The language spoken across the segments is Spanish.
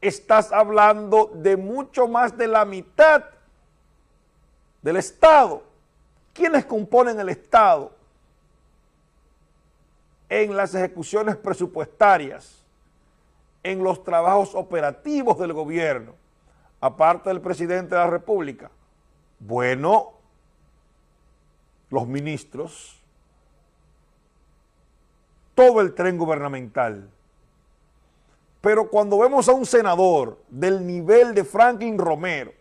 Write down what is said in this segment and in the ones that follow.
estás hablando de mucho más de la mitad del Estado. ¿Quiénes componen el Estado? En las ejecuciones presupuestarias, en los trabajos operativos del gobierno, aparte del presidente de la República. Bueno, los ministros, todo el tren gubernamental. Pero cuando vemos a un senador del nivel de Franklin Romero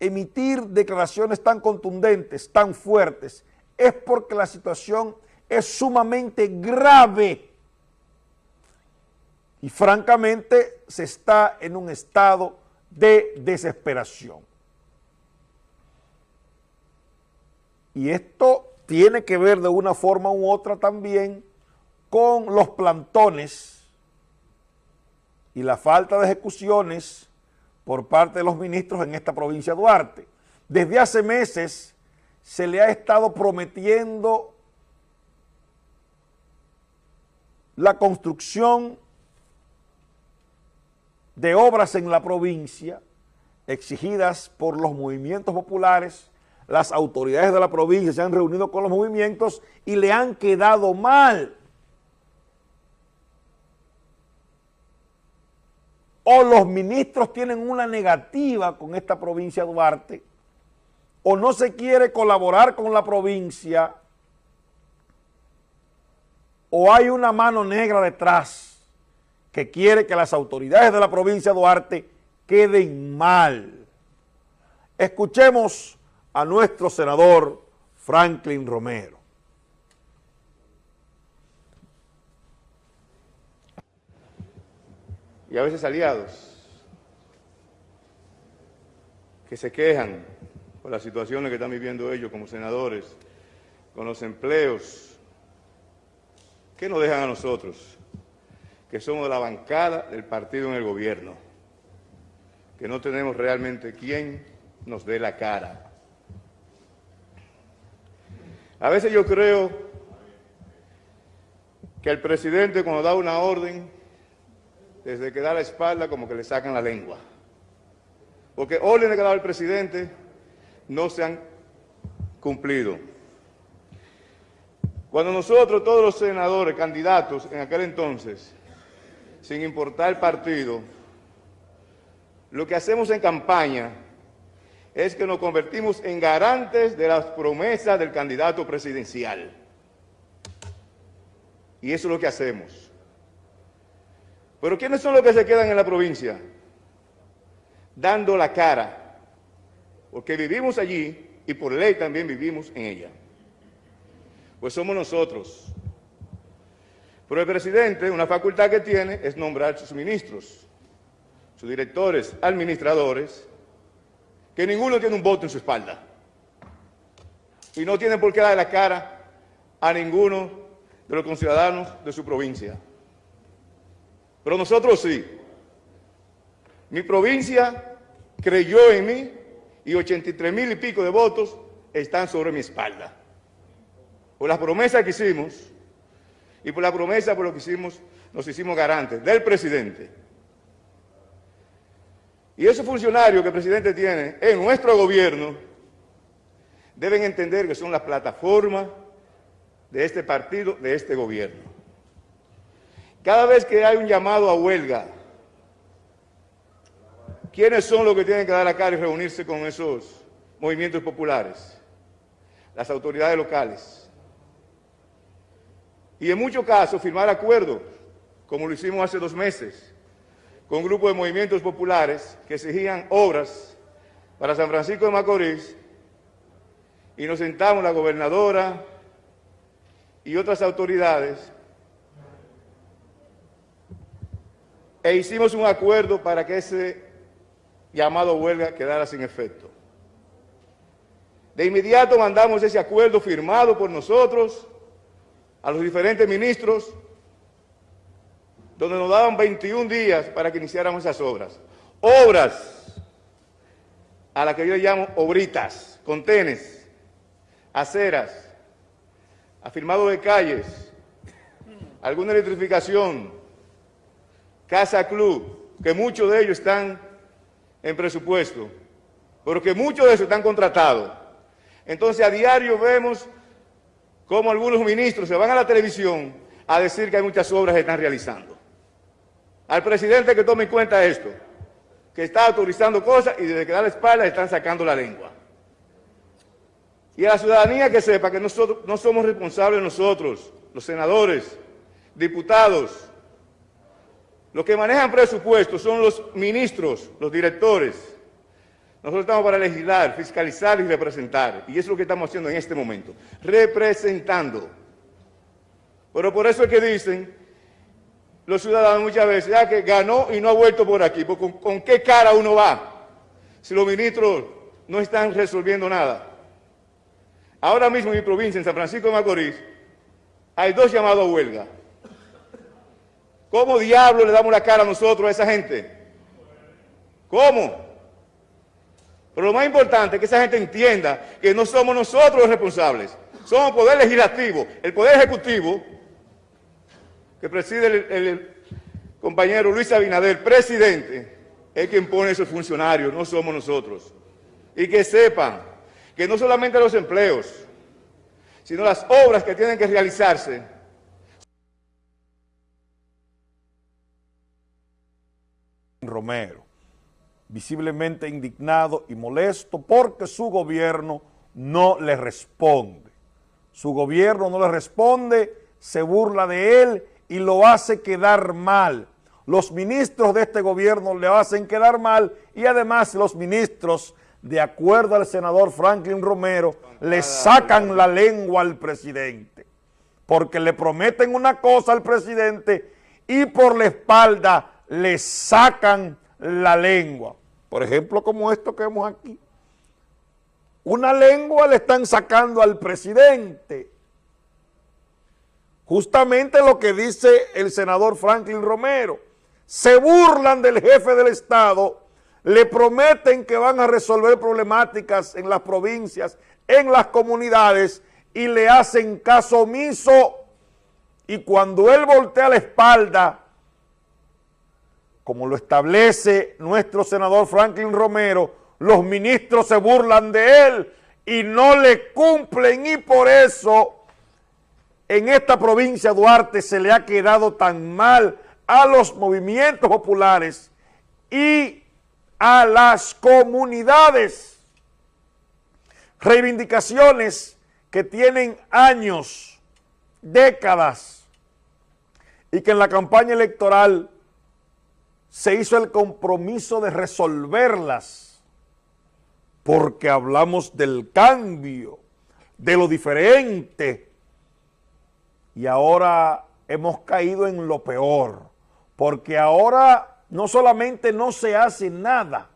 emitir declaraciones tan contundentes, tan fuertes, es porque la situación es sumamente grave y francamente se está en un estado de desesperación. Y esto tiene que ver de una forma u otra también con los plantones y la falta de ejecuciones por parte de los ministros en esta provincia de Duarte. Desde hace meses se le ha estado prometiendo la construcción de obras en la provincia exigidas por los movimientos populares, las autoridades de la provincia se han reunido con los movimientos y le han quedado mal. O los ministros tienen una negativa con esta provincia de Duarte, o no se quiere colaborar con la provincia, o hay una mano negra detrás que quiere que las autoridades de la provincia de Duarte queden mal. Escuchemos a nuestro senador Franklin Romero. Y a veces aliados que se quejan por las situaciones que están viviendo ellos como senadores, con los empleos, que nos dejan a nosotros, que somos la bancada del partido en el gobierno, que no tenemos realmente quien nos dé la cara. A veces yo creo que el presidente cuando da una orden desde que da la espalda como que le sacan la lengua. Porque órdenes que ha dado el presidente no se han cumplido. Cuando nosotros, todos los senadores, candidatos en aquel entonces, sin importar el partido, lo que hacemos en campaña es que nos convertimos en garantes de las promesas del candidato presidencial. Y eso es lo que hacemos. Pero ¿quiénes son los que se quedan en la provincia? Dando la cara, porque vivimos allí y por ley también vivimos en ella. Pues somos nosotros. Pero el presidente, una facultad que tiene es nombrar sus ministros, sus directores, administradores, que ninguno tiene un voto en su espalda. Y no tienen por qué dar la cara a ninguno de los conciudadanos de su provincia. Pero nosotros sí. Mi provincia creyó en mí y 83 mil y pico de votos están sobre mi espalda. Por las promesas que hicimos y por la promesa por lo que hicimos, nos hicimos garantes del presidente. Y esos funcionarios que el presidente tiene en nuestro gobierno deben entender que son las plataformas de este partido, de este gobierno. Cada vez que hay un llamado a huelga, ¿quiénes son los que tienen que dar la cara y reunirse con esos movimientos populares? Las autoridades locales. Y en muchos casos firmar acuerdos, como lo hicimos hace dos meses, con un grupo de movimientos populares que exigían obras para San Francisco de Macorís, y nos sentamos la gobernadora y otras autoridades e hicimos un acuerdo para que ese llamado huelga quedara sin efecto. De inmediato mandamos ese acuerdo firmado por nosotros a los diferentes ministros, donde nos daban 21 días para que iniciáramos esas obras. Obras a las que yo llamo obritas, contenes, aceras, afirmado de calles, alguna electrificación, Casa Club, que muchos de ellos están en presupuesto, pero que muchos de ellos están contratados. Entonces a diario vemos cómo algunos ministros se van a la televisión a decir que hay muchas obras que están realizando. Al presidente que tome en cuenta esto, que está autorizando cosas y desde que da la espalda están sacando la lengua. Y a la ciudadanía que sepa que nosotros no somos responsables nosotros, los senadores, diputados, los que manejan presupuestos son los ministros, los directores. Nosotros estamos para legislar, fiscalizar y representar. Y eso es lo que estamos haciendo en este momento, representando. Pero por eso es que dicen los ciudadanos muchas veces, ya que ganó y no ha vuelto por aquí. ¿Con, ¿Con qué cara uno va si los ministros no están resolviendo nada? Ahora mismo en mi provincia, en San Francisco de Macorís, hay dos llamados a huelga. ¿Cómo diablo le damos la cara a nosotros, a esa gente? ¿Cómo? Pero lo más importante es que esa gente entienda que no somos nosotros los responsables, somos el Poder Legislativo, el Poder Ejecutivo, que preside el, el compañero Luis Abinader, presidente, es quien pone esos funcionarios, no somos nosotros. Y que sepan que no solamente los empleos, sino las obras que tienen que realizarse Romero, visiblemente indignado y molesto porque su gobierno no le responde. Su gobierno no le responde, se burla de él y lo hace quedar mal. Los ministros de este gobierno le hacen quedar mal y además los ministros, de acuerdo al senador Franklin Romero, le sacan la lengua al presidente porque le prometen una cosa al presidente y por la espalda le sacan la lengua. Por ejemplo, como esto que vemos aquí. Una lengua le están sacando al presidente. Justamente lo que dice el senador Franklin Romero. Se burlan del jefe del Estado, le prometen que van a resolver problemáticas en las provincias, en las comunidades, y le hacen caso omiso. Y cuando él voltea la espalda como lo establece nuestro senador Franklin Romero, los ministros se burlan de él y no le cumplen y por eso en esta provincia Duarte se le ha quedado tan mal a los movimientos populares y a las comunidades. Reivindicaciones que tienen años, décadas, y que en la campaña electoral se hizo el compromiso de resolverlas, porque hablamos del cambio, de lo diferente, y ahora hemos caído en lo peor, porque ahora no solamente no se hace nada,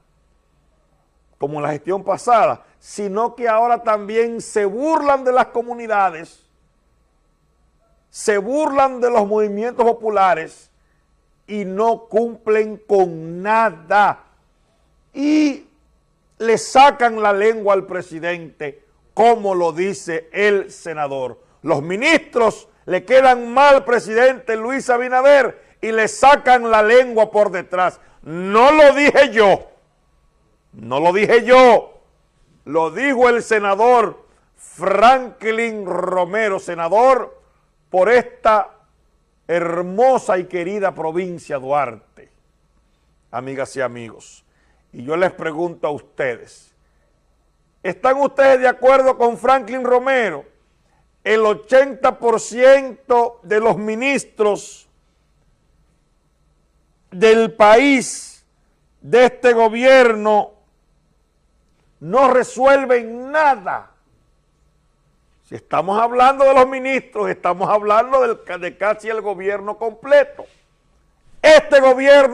como en la gestión pasada, sino que ahora también se burlan de las comunidades, se burlan de los movimientos populares, y no cumplen con nada. Y le sacan la lengua al presidente, como lo dice el senador. Los ministros le quedan mal al presidente Luis Abinader y le sacan la lengua por detrás. No lo dije yo, no lo dije yo, lo dijo el senador Franklin Romero, senador por esta hermosa y querida provincia Duarte, amigas y amigos. Y yo les pregunto a ustedes, ¿están ustedes de acuerdo con Franklin Romero? El 80% de los ministros del país, de este gobierno, no resuelven nada estamos hablando de los ministros, estamos hablando de casi el gobierno completo. Este gobierno